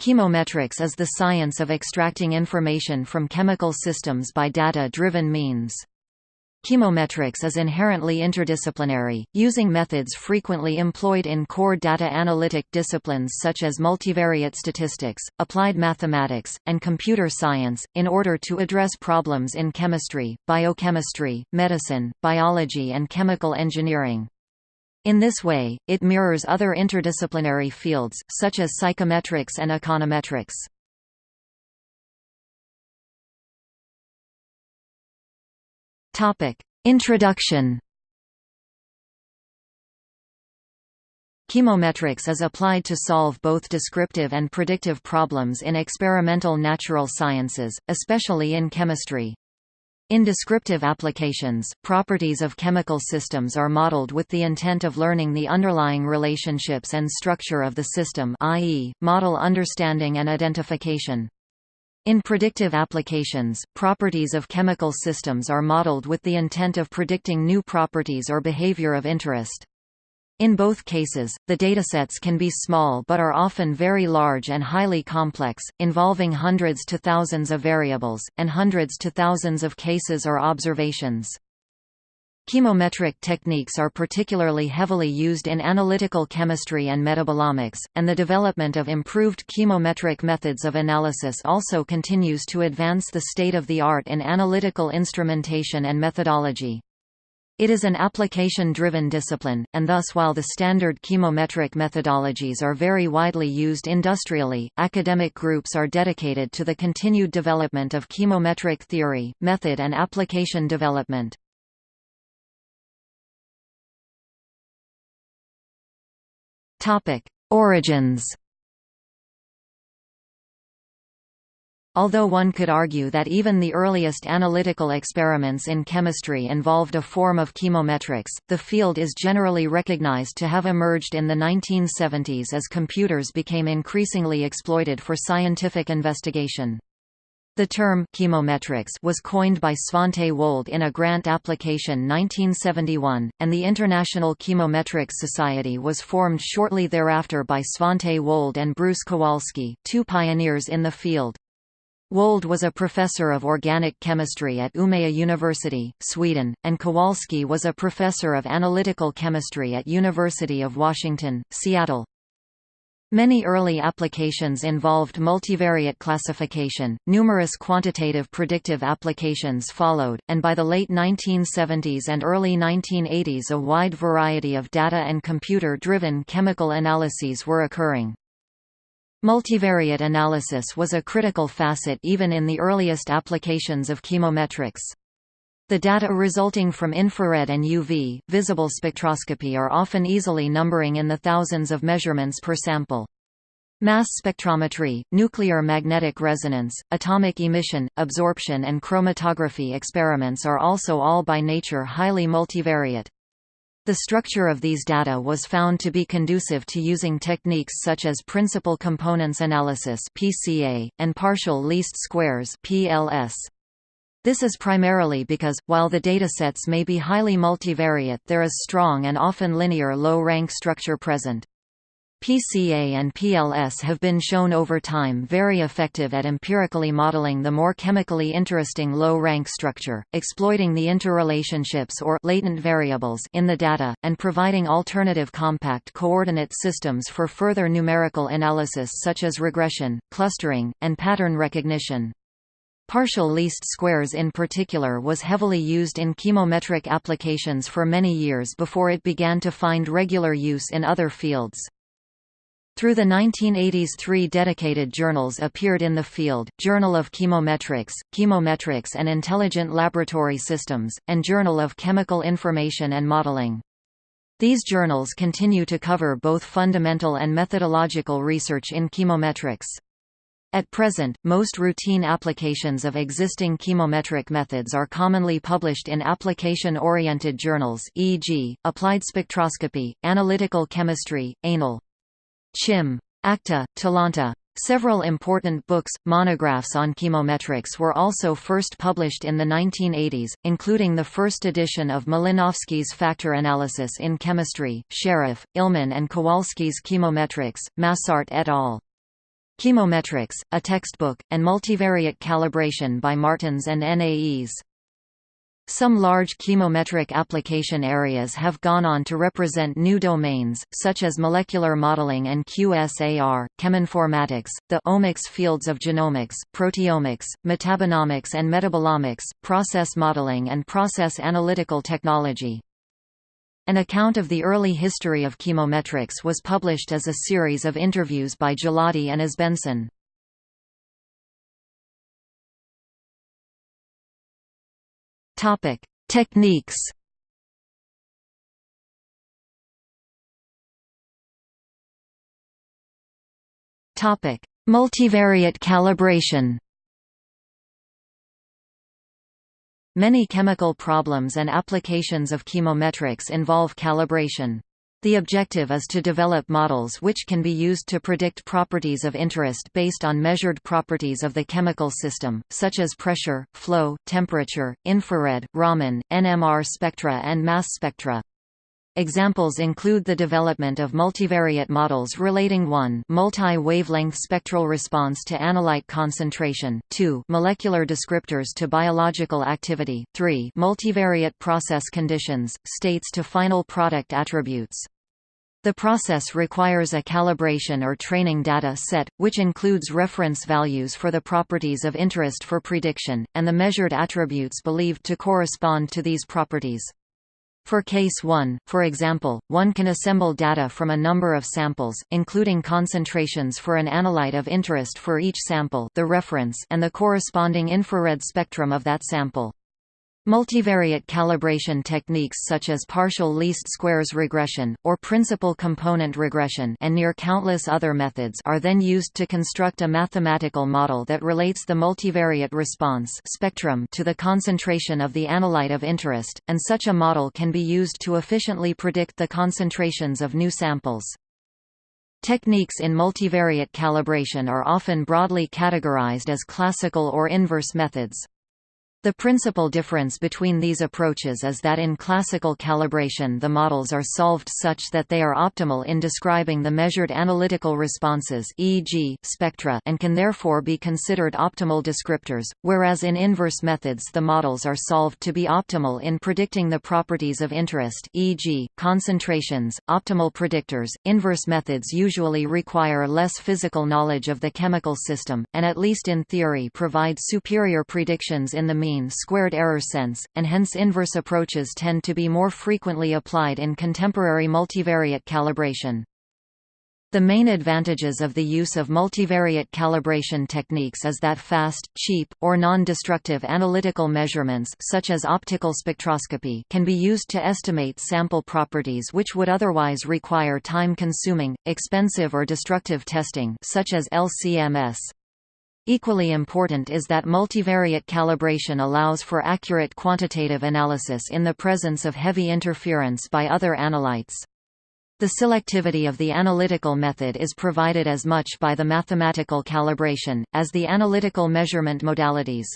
Chemometrics is the science of extracting information from chemical systems by data-driven means. Chemometrics is inherently interdisciplinary, using methods frequently employed in core data analytic disciplines such as multivariate statistics, applied mathematics, and computer science, in order to address problems in chemistry, biochemistry, medicine, biology and chemical engineering. In this way, it mirrors other interdisciplinary fields, such as psychometrics and econometrics. Topic: Introduction Chemometrics is applied to solve both descriptive and predictive problems in experimental natural sciences, especially in chemistry. In descriptive applications, properties of chemical systems are modeled with the intent of learning the underlying relationships and structure of the system i.e., model understanding and identification. In predictive applications, properties of chemical systems are modeled with the intent of predicting new properties or behavior of interest. In both cases, the datasets can be small but are often very large and highly complex, involving hundreds to thousands of variables, and hundreds to thousands of cases or observations. Chemometric techniques are particularly heavily used in analytical chemistry and metabolomics, and the development of improved chemometric methods of analysis also continues to advance the state of the art in analytical instrumentation and methodology. It is an application-driven discipline, and thus while the standard chemometric methodologies are very widely used industrially, academic groups are dedicated to the continued development of chemometric theory, method and application development. Origins Although one could argue that even the earliest analytical experiments in chemistry involved a form of chemometrics, the field is generally recognized to have emerged in the 1970s as computers became increasingly exploited for scientific investigation. The term chemometrics was coined by Svante Wold in a grant application 1971, and the International Chemometrics Society was formed shortly thereafter by Svante Wold and Bruce Kowalski, two pioneers in the field. Wold was a professor of organic chemistry at Umeå University, Sweden, and Kowalski was a professor of analytical chemistry at University of Washington, Seattle. Many early applications involved multivariate classification, numerous quantitative predictive applications followed, and by the late 1970s and early 1980s a wide variety of data and computer-driven chemical analyses were occurring. Multivariate analysis was a critical facet even in the earliest applications of chemometrics. The data resulting from infrared and UV, visible spectroscopy are often easily numbering in the thousands of measurements per sample. Mass spectrometry, nuclear magnetic resonance, atomic emission, absorption and chromatography experiments are also all by nature highly multivariate. The structure of these data was found to be conducive to using techniques such as principal components analysis (PCA) and partial least squares (PLS). This is primarily because, while the datasets may be highly multivariate there is strong and often linear low-rank structure present. PCA and PLS have been shown over time very effective at empirically modeling the more chemically interesting low-rank structure, exploiting the interrelationships or latent variables in the data, and providing alternative compact coordinate systems for further numerical analysis such as regression, clustering, and pattern recognition. Partial least squares in particular was heavily used in chemometric applications for many years before it began to find regular use in other fields. Through the 1980s three dedicated journals appeared in the field, Journal of Chemometrics, Chemometrics and Intelligent Laboratory Systems, and Journal of Chemical Information and Modeling. These journals continue to cover both fundamental and methodological research in chemometrics. At present, most routine applications of existing chemometric methods are commonly published in application-oriented journals e.g., Applied Spectroscopy, Analytical Chemistry, Anal. Chim. Acta, Talanta. Several important books, monographs on chemometrics were also first published in the 1980s, including the first edition of Malinowski's Factor Analysis in Chemistry, Sharaf, Illman and Kowalski's Chemometrics, Massart et al. Chemometrics, a textbook, and multivariate calibration by Martens and Naes. Some large chemometric application areas have gone on to represent new domains, such as molecular modeling and QSAR, cheminformatics, the omics fields of genomics, proteomics, metabonomics and metabolomics, process modeling and process analytical technology. An account of the early history of chemometrics was published as a series of interviews by Geladi and Esbensen. Topic: Techniques. Topic: Multivariate calibration. Many chemical problems and applications of chemometrics involve calibration. The objective is to develop models which can be used to predict properties of interest based on measured properties of the chemical system, such as pressure, flow, temperature, infrared, Raman, NMR spectra and mass spectra. Examples include the development of multivariate models relating 1 multi-wavelength spectral response to analyte concentration, 2 molecular descriptors to biological activity, 3 multivariate process conditions, states to final product attributes. The process requires a calibration or training data set, which includes reference values for the properties of interest for prediction, and the measured attributes believed to correspond to these properties. For case 1, for example, one can assemble data from a number of samples, including concentrations for an analyte of interest for each sample the reference and the corresponding infrared spectrum of that sample. Multivariate calibration techniques such as partial least squares regression, or principal component regression and near countless other methods are then used to construct a mathematical model that relates the multivariate response spectrum to the concentration of the analyte of interest, and such a model can be used to efficiently predict the concentrations of new samples. Techniques in multivariate calibration are often broadly categorized as classical or inverse methods. The principal difference between these approaches is that in classical calibration the models are solved such that they are optimal in describing the measured analytical responses e.g., spectra and can therefore be considered optimal descriptors, whereas in inverse methods the models are solved to be optimal in predicting the properties of interest e.g., concentrations, optimal predictors. Inverse methods usually require less physical knowledge of the chemical system, and at least in theory provide superior predictions in the mean mean squared error sense, and hence inverse approaches tend to be more frequently applied in contemporary multivariate calibration. The main advantages of the use of multivariate calibration techniques is that fast, cheap, or non-destructive analytical measurements such as optical spectroscopy can be used to estimate sample properties which would otherwise require time-consuming, expensive or destructive testing such as LCMS. Equally important is that multivariate calibration allows for accurate quantitative analysis in the presence of heavy interference by other analytes. The selectivity of the analytical method is provided as much by the mathematical calibration, as the analytical measurement modalities.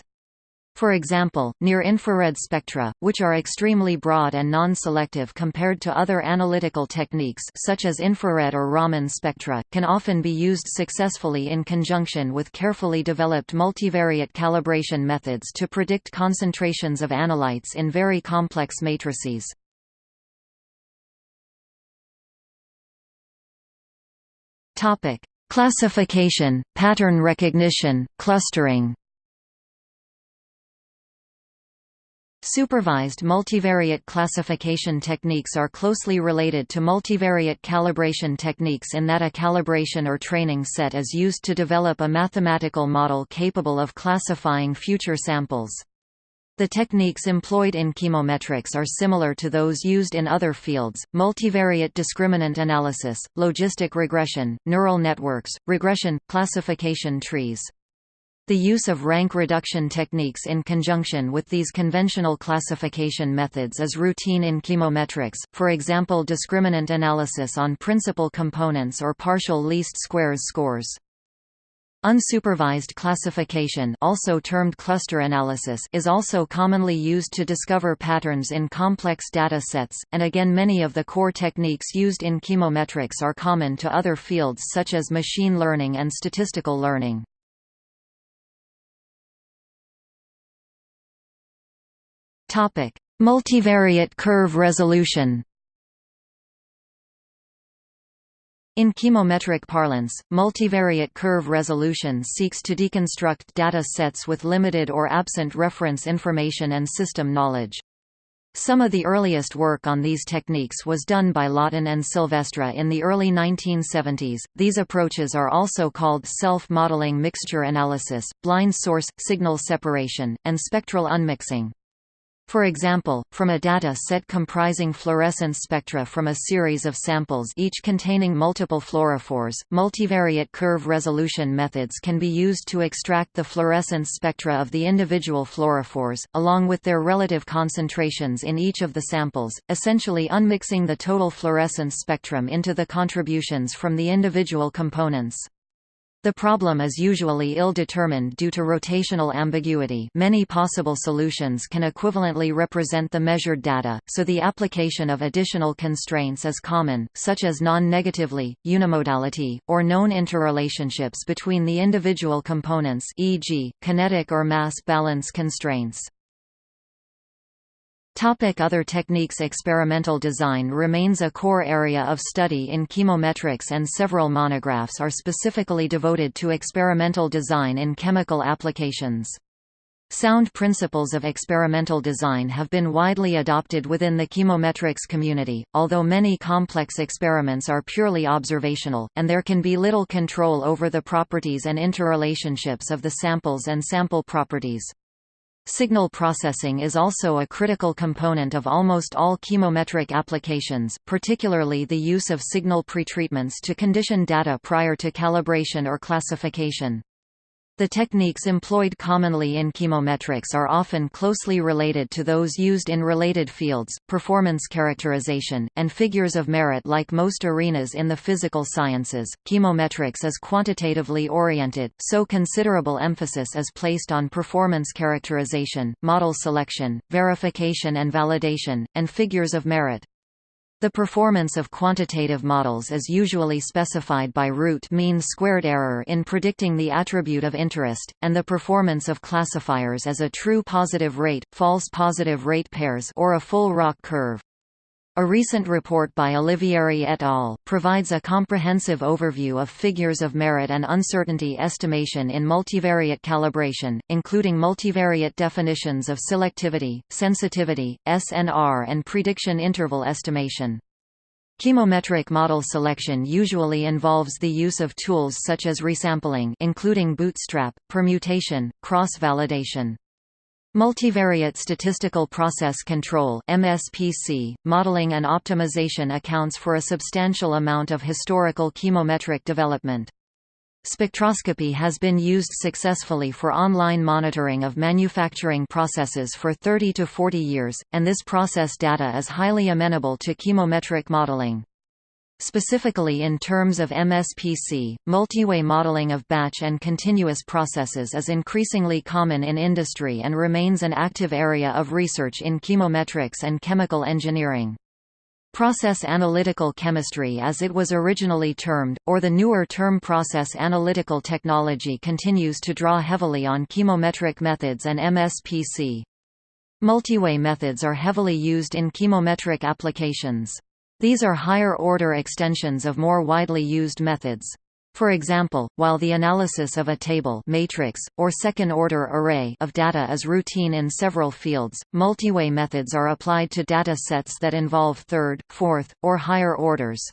For example, near-infrared spectra, which are extremely broad and non-selective compared to other analytical techniques such as infrared or Raman spectra, can often be used successfully in conjunction with carefully developed multivariate calibration methods to predict concentrations of analytes in very complex matrices. Classification, pattern recognition, clustering Supervised multivariate classification techniques are closely related to multivariate calibration techniques in that a calibration or training set is used to develop a mathematical model capable of classifying future samples. The techniques employed in chemometrics are similar to those used in other fields, multivariate discriminant analysis, logistic regression, neural networks, regression, classification trees. The use of rank reduction techniques in conjunction with these conventional classification methods is routine in chemometrics, for example discriminant analysis on principal components or partial least squares scores. Unsupervised classification also termed cluster analysis is also commonly used to discover patterns in complex data sets, and again many of the core techniques used in chemometrics are common to other fields such as machine learning and statistical learning. Multivariate curve resolution In chemometric parlance, multivariate curve resolution seeks to deconstruct data sets with limited or absent reference information and system knowledge. Some of the earliest work on these techniques was done by Lawton and Sylvestre in the early 1970s. These approaches are also called self-modeling mixture analysis, blind source signal separation, and spectral unmixing. For example, from a data set comprising fluorescence spectra from a series of samples each containing multiple fluorophores, multivariate curve resolution methods can be used to extract the fluorescence spectra of the individual fluorophores, along with their relative concentrations in each of the samples, essentially unmixing the total fluorescence spectrum into the contributions from the individual components. The problem is usually ill-determined due to rotational ambiguity many possible solutions can equivalently represent the measured data, so the application of additional constraints is common, such as non-negatively, unimodality, or known interrelationships between the individual components e.g., kinetic or mass balance constraints. Topic other techniques Experimental design remains a core area of study in chemometrics and several monographs are specifically devoted to experimental design in chemical applications. Sound principles of experimental design have been widely adopted within the chemometrics community, although many complex experiments are purely observational, and there can be little control over the properties and interrelationships of the samples and sample properties. Signal processing is also a critical component of almost all chemometric applications, particularly the use of signal pretreatments to condition data prior to calibration or classification. The techniques employed commonly in chemometrics are often closely related to those used in related fields, performance characterization, and figures of merit like most arenas in the physical sciences. Chemometrics is quantitatively oriented, so considerable emphasis is placed on performance characterization, model selection, verification and validation, and figures of merit. The performance of quantitative models is usually specified by root mean squared error in predicting the attribute of interest, and the performance of classifiers as a true positive rate, false positive rate pairs or a full ROC curve. A recent report by Olivieri et al. provides a comprehensive overview of figures of merit and uncertainty estimation in multivariate calibration, including multivariate definitions of selectivity, sensitivity, SNR and prediction interval estimation. Chemometric model selection usually involves the use of tools such as resampling including bootstrap, permutation, cross-validation. Multivariate Statistical Process Control MSPC, modeling and optimization accounts for a substantial amount of historical chemometric development. Spectroscopy has been used successfully for online monitoring of manufacturing processes for 30 to 40 years, and this process data is highly amenable to chemometric modeling. Specifically in terms of MSPC, multi-way modeling of batch and continuous processes is increasingly common in industry and remains an active area of research in chemometrics and chemical engineering. Process analytical chemistry as it was originally termed, or the newer term process analytical technology continues to draw heavily on chemometric methods and MSPC. Multi-way methods are heavily used in chemometric applications. These are higher-order extensions of more widely used methods. For example, while the analysis of a table matrix, or second-order array of data is routine in several fields, multi-way methods are applied to data sets that involve third, fourth, or higher orders.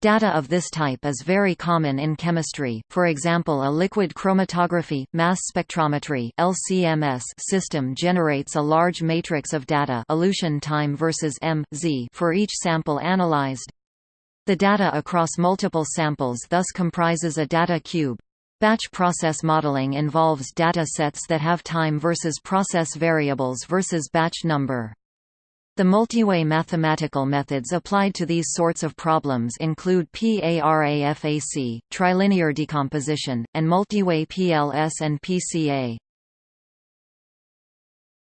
Data of this type is very common in chemistry, for example a liquid chromatography, mass spectrometry LCMS system generates a large matrix of data elution time versus m, z for each sample analyzed. The data across multiple samples thus comprises a data cube. Batch process modeling involves data sets that have time versus process variables versus batch number. The multiway mathematical methods applied to these sorts of problems include PARAFAC, trilinear decomposition, and multiway PLS and PCA.